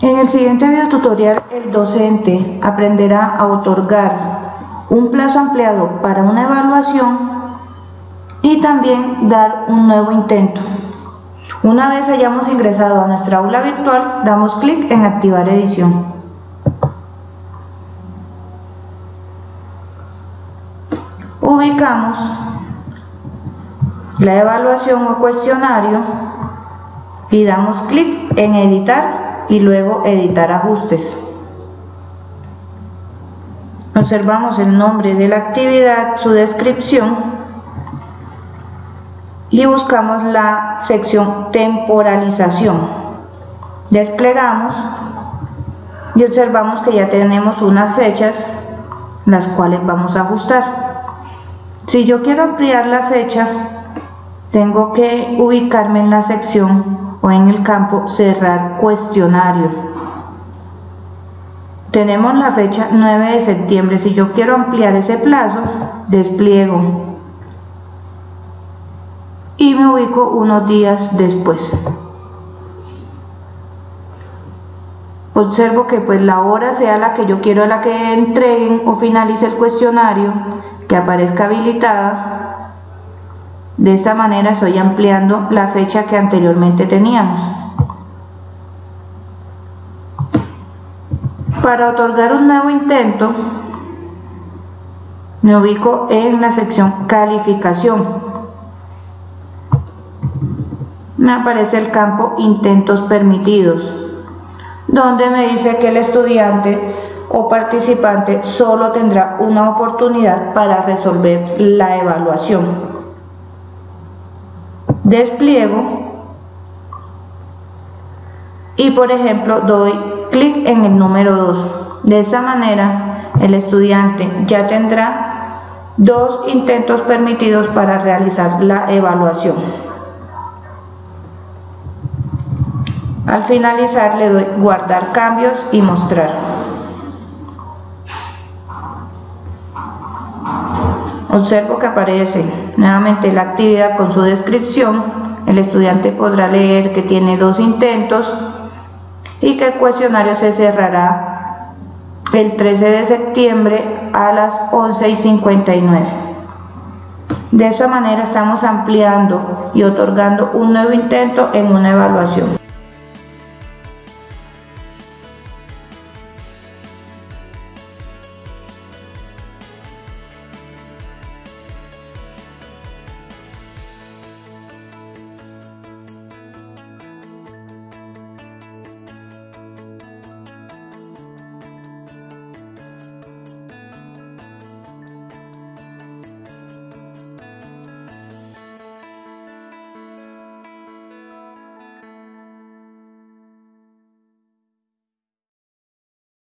En el siguiente video tutorial el docente aprenderá a otorgar un plazo ampliado para una evaluación y también dar un nuevo intento. Una vez hayamos ingresado a nuestra aula virtual, damos clic en activar edición. Ubicamos la evaluación o cuestionario y damos clic en editar y luego editar ajustes. Observamos el nombre de la actividad, su descripción y buscamos la sección temporalización. Desplegamos y observamos que ya tenemos unas fechas las cuales vamos a ajustar. Si yo quiero ampliar la fecha, tengo que ubicarme en la sección o en el campo cerrar cuestionario. Tenemos la fecha 9 de septiembre. Si yo quiero ampliar ese plazo, despliego y me ubico unos días después. Observo que pues la hora sea la que yo quiero la que entreguen o finalice el cuestionario que aparezca habilitada. De esta manera estoy ampliando la fecha que anteriormente teníamos. Para otorgar un nuevo intento, me ubico en la sección calificación. Me aparece el campo intentos permitidos, donde me dice que el estudiante o participante solo tendrá una oportunidad para resolver la evaluación. Despliego y por ejemplo doy clic en el número 2. De esa manera el estudiante ya tendrá dos intentos permitidos para realizar la evaluación. Al finalizar le doy guardar cambios y mostrar. Observo que aparece nuevamente la actividad con su descripción. El estudiante podrá leer que tiene dos intentos y que el cuestionario se cerrará el 13 de septiembre a las 11 y 59. De esa manera estamos ampliando y otorgando un nuevo intento en una evaluación.